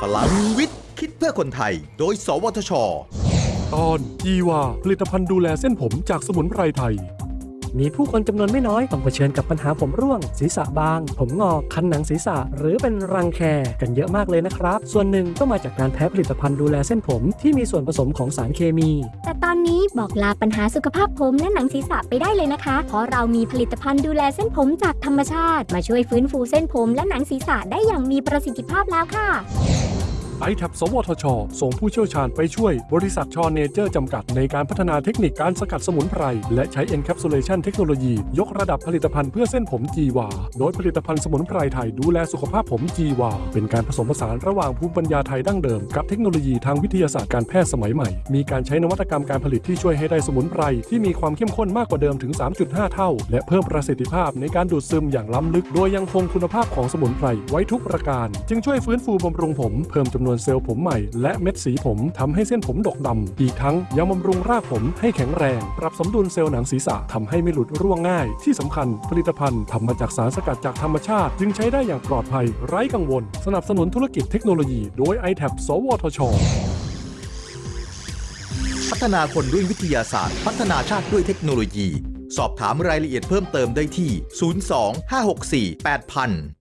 พลังวิทย์ คิดเพื่อคนไทย โดย สวทช ตอนจีวาผลิตภัณฑ์ดูแลเส้นผมจากสมุนไพรไทย มีผู้คนจำนวนไม่น้อยต้องเผชิญกับปัญหาผมร่วง ศีรษะบาง ผมงอกคันหนังศีรษะ หรือเป็นรังแคกันเยอะมากเลยนะครับ ส่วนหนึ่งก็มาจากการแพ้ผลิตภัณฑ์ดูแลเส้นผมที่มีส่วนผสมของสารเคมี แต่ตอนนี้บอกลาปัญหาสุขภาพผมและหนังศีรษะไปได้เลยนะคะ เพราะเรามีผลิตภัณฑ์ดูแลเส้นผมจากธรรมชาติ มาช่วยฟื้นฟูเส้นผมและหนังศีรษะได้อย่างมีประสิทธิภาพแล้วค่ะ ITAP สวทช ส่งผู้เชี่ยวชาญไปช่วยบริษัทชอเนเจอร์จำกัดในการพัฒนาเทคนิคการสกัดสมุนไพร และใช้ Encapsulation เทคโนโลยี ยกระดับผลิตภัณฑ์เพื่อเส้นผมจีวา โดยผลิตภัณฑ์สมุนไพรไทยดูแลสุขภาพผมจีวา เป็นการผสมผสานระหว่างภูมิปัญญาไทยดั้งเดิม กับเทคโนโลยีทางวิทยาศาสตร์การแพทย์สมัยใหม่ มีการใช้นวัตกรรมการผลิตที่ช่วยให้ได้สมุนไพรที่มีความเข้มข้นมากกว่าเดิมถึง 3.5 เท่า และเพิ่มประสิทธิภาพในการดูดซึมอย่างล้ำลึก โดยยังคงคุณภาพของสมุนไพรไว้ทุกประการ จึงช่วยฟื้นฟูบำรุงผมเพิ่มจำนวนนวนเซลล์ผมใหม่ และเม็ดสีผมทำให้เส้นผมดกดำอีกทั้งยังบำรุงรากผมให้แข็งแรง ปรับสมดุลเซลล์หนังศีรษะทำให้ไม่หลุดร่วงง่าย ที่สำคัญผลิตภัณฑ์ทำมาจากสารสกัดจากธรรมชาติ จึงใช้ได้อย่างปลอดภัย ไร้กังวล สนับสนุนธุรกิจเทคโนโลยี โดย i t a b สวทช พัฒนาคนด้วยวิทยาศาสตร์ พัฒนาชาติด้วยเทคโนโลยี สอบถามรายละเอียดเพิ่มเติมได้ที่ 02 564 8000